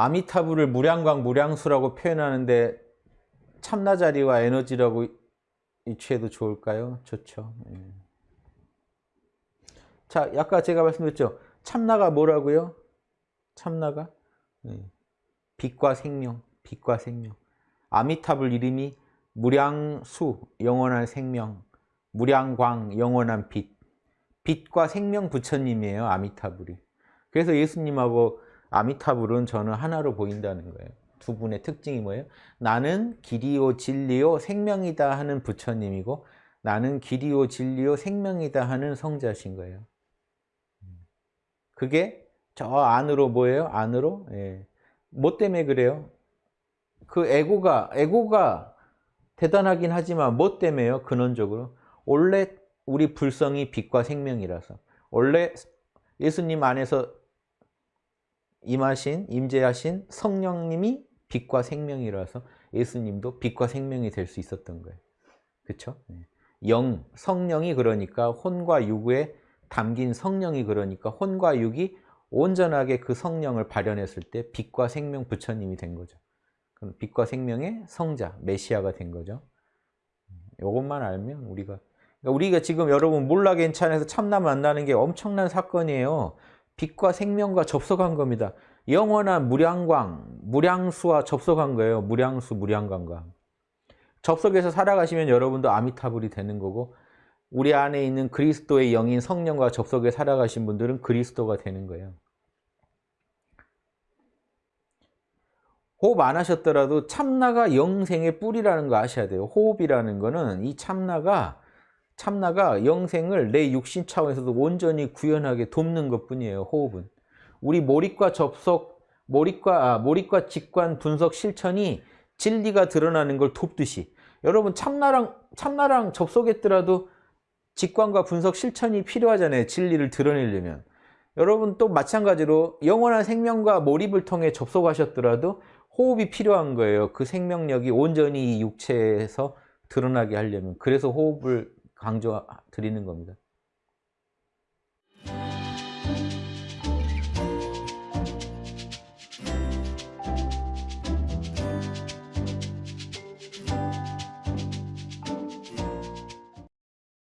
아미타불을 무량광, 무량수라고 표현하는데 참나자리와 에너지라고 이취해도 좋을까요? 좋죠. 예. 자, 아까 제가 말씀드렸죠. 참나가 뭐라고요? 참나가? 예. 빛과 생명, 빛과 생명. 아미타불 이름이 무량수, 영원한 생명, 무량광, 영원한 빛. 빛과 생명 부처님이에요, 아미타불이. 그래서 예수님하고 아미타불은 저는 하나로 보인다는 거예요. 두 분의 특징이 뭐예요? 나는 길이요 진리요 생명이다 하는 부처님이고 나는 길이요 진리요 생명이다 하는 성자신 거예요. 그게 저 안으로 뭐예요? 안으로? 예. 뭐 때문에 그래요? 그 에고가 에고가 대단하긴 하지만 뭐 때문에요? 근원적으로 원래 우리 불성이 빛과 생명이라서 원래 예수님 안에서 임하신 임재하신 성령님이 빛과 생명이라서 예수님도 빛과 생명이 될 수 있었던 거예요. 그렇죠? 영, 성령이 그러니까 혼과 육에 담긴 성령이 그러니까 혼과 육이 온전하게 그 성령을 발현했을 때 빛과 생명 부처님이 된 거죠. 그럼 빛과 생명의 성자, 메시아가 된 거죠. 이것만 알면 우리가 그러니까 우리가 지금 여러분 몰라 괜찮아서 참나 만나는 게 엄청난 사건이에요. 빛과 생명과 접속한 겁니다. 영원한 무량광, 무량수와 접속한 거예요. 무량수, 무량광과. 접속해서 살아가시면 여러분도 아미타불이 되는 거고 우리 안에 있는 그리스도의 영인 성령과 접속해 살아가신 분들은 그리스도가 되는 거예요. 호흡 안 하셨더라도 참나가 영생의 뿌리라는 거 아셔야 돼요. 호흡이라는 거는 이 참나가 참나가 영생을 내 육신 차원에서도 온전히 구현하게 돕는 것뿐이에요. 호흡은. 우리 몰입과 접속, 몰입과 아, 몰입과 직관 분석 실천이 진리가 드러나는 걸 돕듯이 여러분 참나랑 참나랑 접속했더라도 직관과 분석 실천이 필요하잖아요. 진리를 드러내려면. 여러분 또 마찬가지로 영원한 생명과 몰입을 통해 접속하셨더라도 호흡이 필요한 거예요. 그 생명력이 온전히 이 육체에서 드러나게 하려면. 그래서 호흡을 강조 드리는 겁니다.